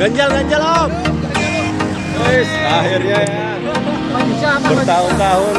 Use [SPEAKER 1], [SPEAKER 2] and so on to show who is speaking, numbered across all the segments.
[SPEAKER 1] Ganjal, ganjal om. Wis, akhirnya ya. Bertahun-tahun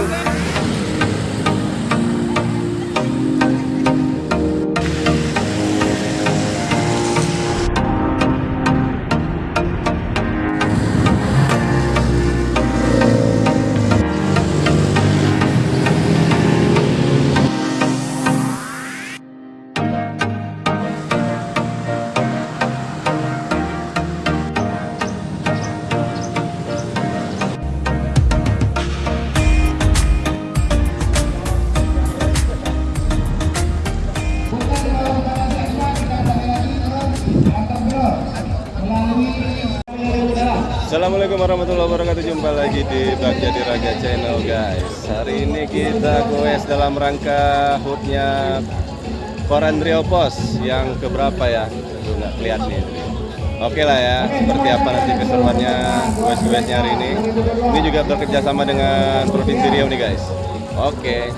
[SPEAKER 1] Assalamualaikum warahmatullahi wabarakatuh. Jumpa lagi di Bagjadi Raga Channel guys. Hari ini kita goes dalam rangka hoodnya Korandrio Pos Yang keberapa ya? Aduh nggak kelihatan nih Oke lah ya, seperti apa nanti keseruannya goes-goesnya hari ini. Ini juga bekerja sama dengan Provinsi Riau nih guys. Oke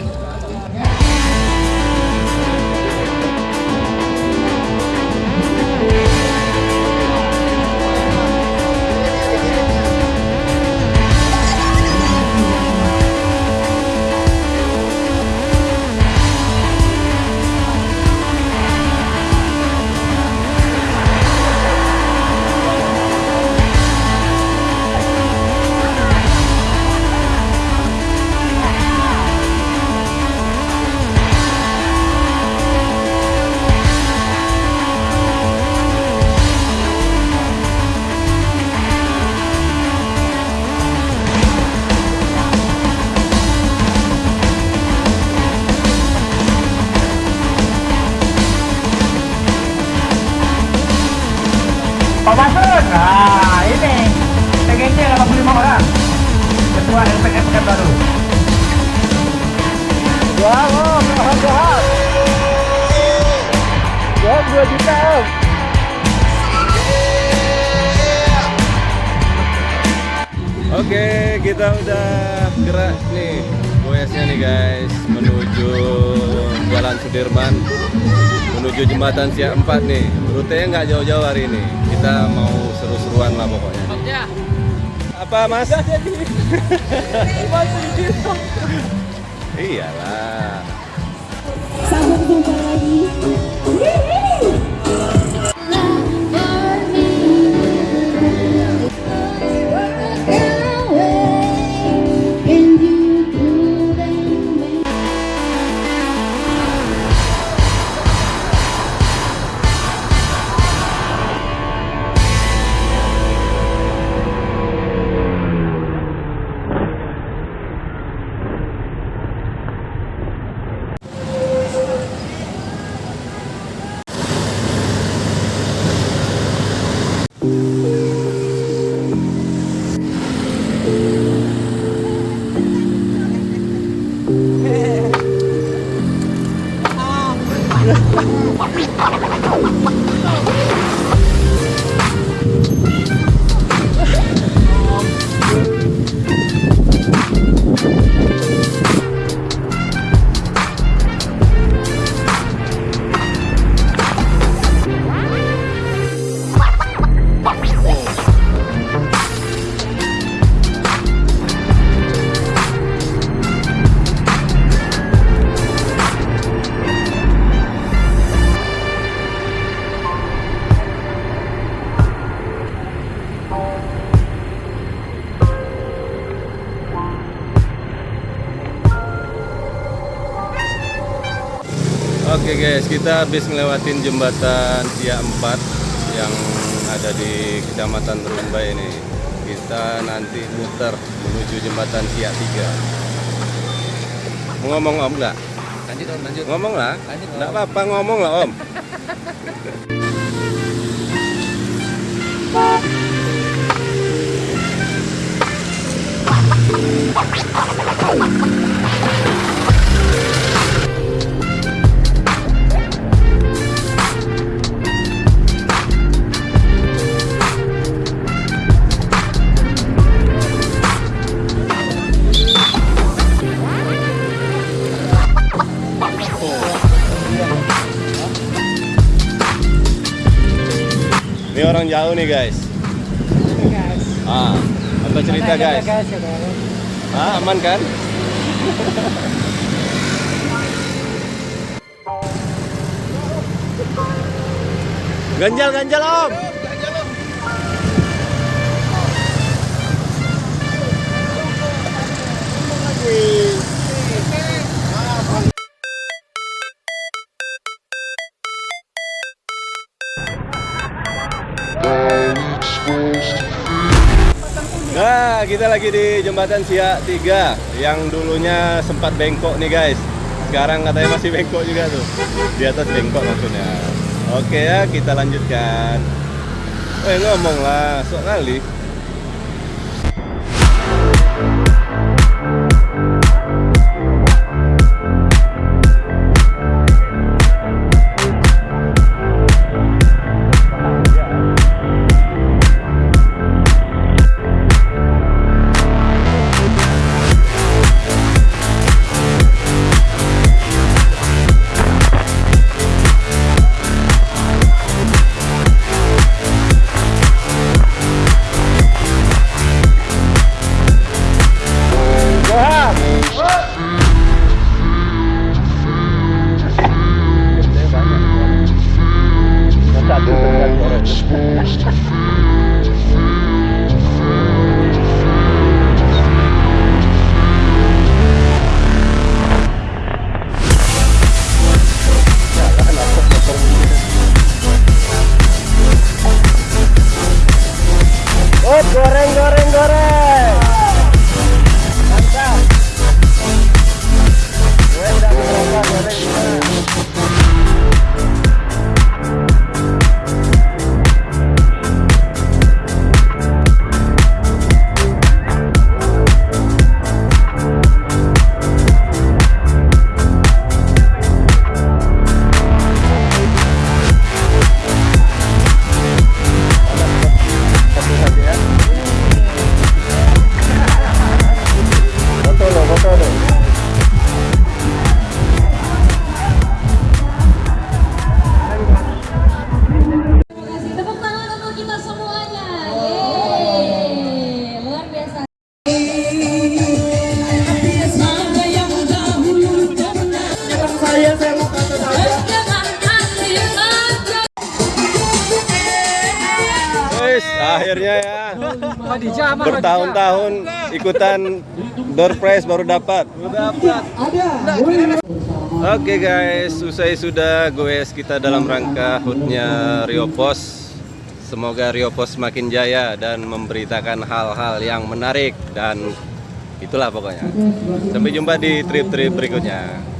[SPEAKER 2] Pak Masun, nah ini. PGC 85 orang. Ketua Pekanbaru Wah, oh, Johan, Johan Johan 2 juta om
[SPEAKER 1] Oke, kita udah gerak nih. Goesnya nih guys menuju Jalan Sudirman menuju jembatan Siak 4 nih. Rutenya nggak jauh-jauh hari ini. Kita mau seru-seruan lah pokoknya. Apa Mas? Iyalah.
[SPEAKER 3] Sampai jumpa lagi.
[SPEAKER 1] Oke guys, kita habis ngelewatin jembatan Siak 4 yang ada di Kecamatan Rumbai ini. Kita nanti muter menuju jembatan Siak 3. Mau ngomong Om nggak?
[SPEAKER 2] Lanjut om, lanjut
[SPEAKER 1] Ngomong lah.
[SPEAKER 2] Lanjut.
[SPEAKER 1] Nggak apa-apa ngomong lah Om. jauh nih guys. Ah, apa cerita guys? Ah, aman kan? ganjal ganjal om. Kita lagi di jembatan Siak 3 yang dulunya sempat bengkok nih guys. Sekarang katanya masih bengkok juga tuh. Di atas bengkok maksudnya. Oke ya, kita lanjutkan. Eh ngomong lah, sok kali. Akhirnya ya. Bertahun-tahun ikutan door prize baru dapat. Oke guys, usai sudah goes kita dalam rangka hutnya Rio Pos. Semoga Rio Pos semakin jaya dan memberitakan hal-hal yang menarik dan itulah pokoknya. Sampai jumpa di trip-trip berikutnya.